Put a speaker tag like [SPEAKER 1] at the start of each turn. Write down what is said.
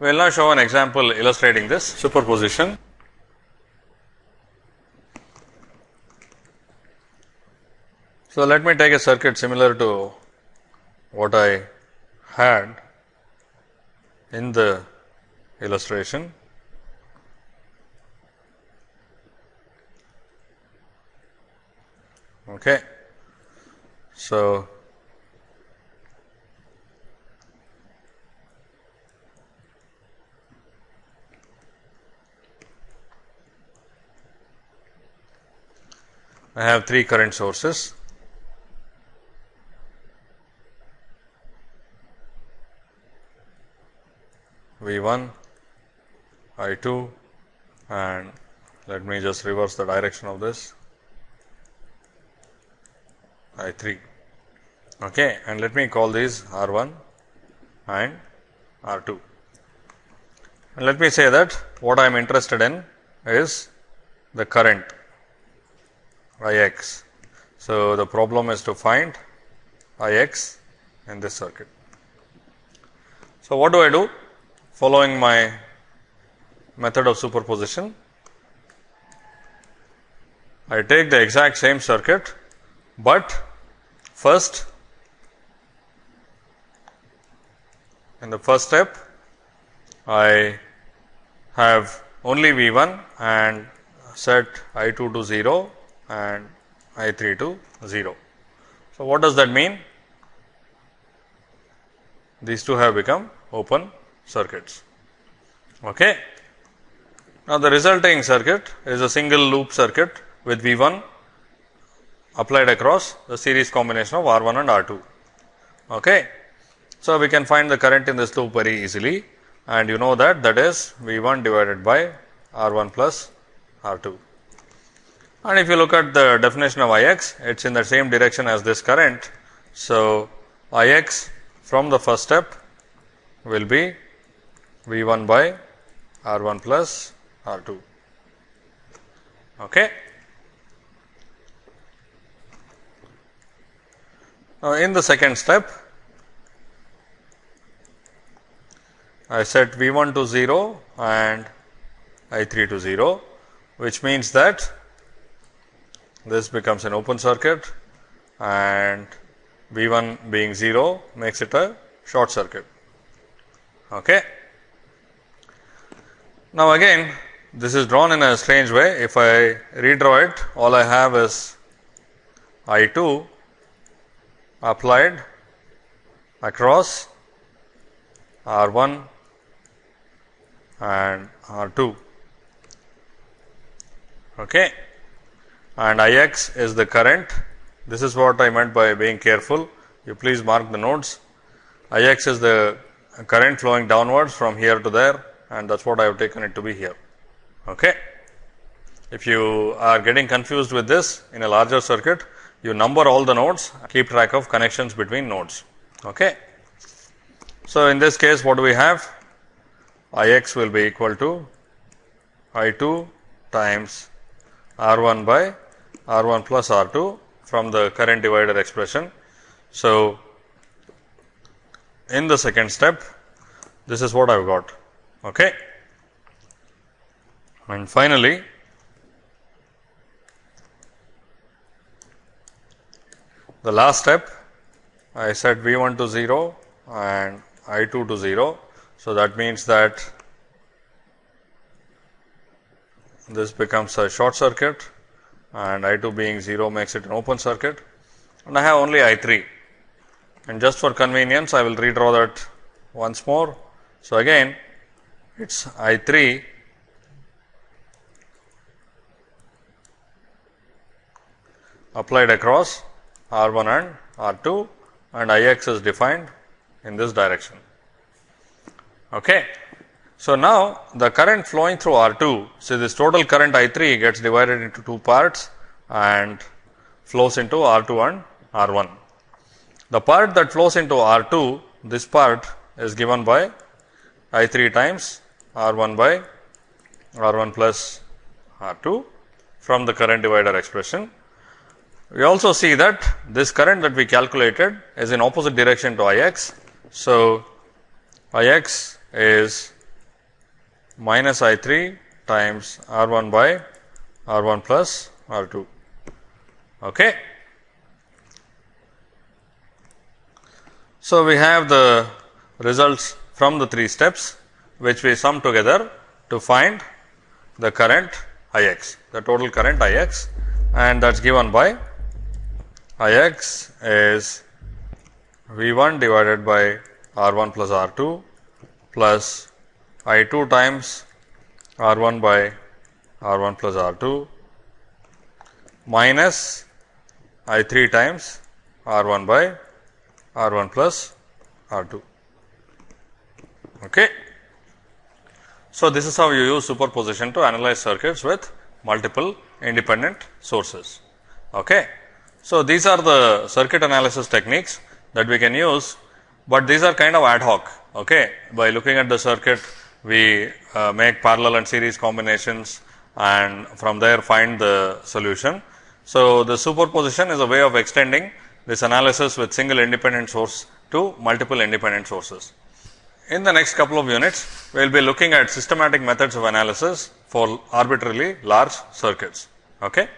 [SPEAKER 1] We will now show an example illustrating this superposition. So, let me take a circuit similar to what I had in the illustration. Okay. So, I have three current sources. V 1, I 2 and let me just reverse the direction of this I 3 okay, and let me call these R 1 and R 2. And let me say that what I am interested in is the current I x. So, the problem is to find I x in this circuit. So, what do I do following my method of superposition? I take the exact same circuit, but first in the first step I have only V 1 and set I 2 to 0 and I 3 to 0. So, what does that mean? These two have become open circuits. Okay. Now, the resulting circuit is a single loop circuit with V 1 applied across the series combination of R 1 and R 2. Okay. So, we can find the current in this loop very easily and you know that that is V 1 divided by R 1 plus R 2. And if you look at the definition of I x, it is in the same direction as this current. So, I x from the first step will be V 1 by R 1 plus R 2. Okay. Now, in the second step, I set V 1 to 0 and I 3 to 0, which means that this becomes an open circuit and V 1 being 0 makes it a short circuit. Okay. Now, again this is drawn in a strange way. If I redraw it, all I have is I 2 applied across R 1 and R 2. Okay and I x is the current. This is what I meant by being careful. You please mark the nodes. I x is the current flowing downwards from here to there and that is what I have taken it to be here. Okay. If you are getting confused with this in a larger circuit, you number all the nodes, keep track of connections between nodes. Okay. So, in this case what do we have? I x will be equal to I 2 times R 1 by R 1 plus R 2 from the current divider expression. So, in the second step this is what I have got. Okay. And finally, the last step I set V 1 to 0 and I 2 to 0. So, that means that this becomes a short circuit and I 2 being 0 makes it an open circuit and I have only I 3 and just for convenience I will redraw that once more. So, again it is I 3 applied across R 1 and R 2 and I x is defined in this direction. Okay. So, now the current flowing through R 2, so this total current I 3 gets divided into two parts and flows into R 2 and R 1. The part that flows into R 2, this part is given by I 3 times R 1 by R 1 plus R 2 from the current divider expression. We also see that this current that we calculated is in opposite direction to I x. So, I x is minus I 3 times R 1 by R 1 plus R 2. Okay. So, we have the results from the three steps which we sum together to find the current I x, the total current I x and that is given by I x is V 1 divided by R 1 plus R 2 plus I 2 times R 1 by R 1 plus R 2 minus I 3 times R 1 by R 1 plus R 2. Okay. So, this is how you use superposition to analyze circuits with multiple independent sources. Okay. So, these are the circuit analysis techniques that we can use, but these are kind of ad hoc. Okay. By looking at the circuit, we uh, make parallel and series combinations and from there find the solution. So, the superposition is a way of extending this analysis with single independent source to multiple independent sources. In the next couple of units, we will be looking at systematic methods of analysis for arbitrarily large circuits. Okay?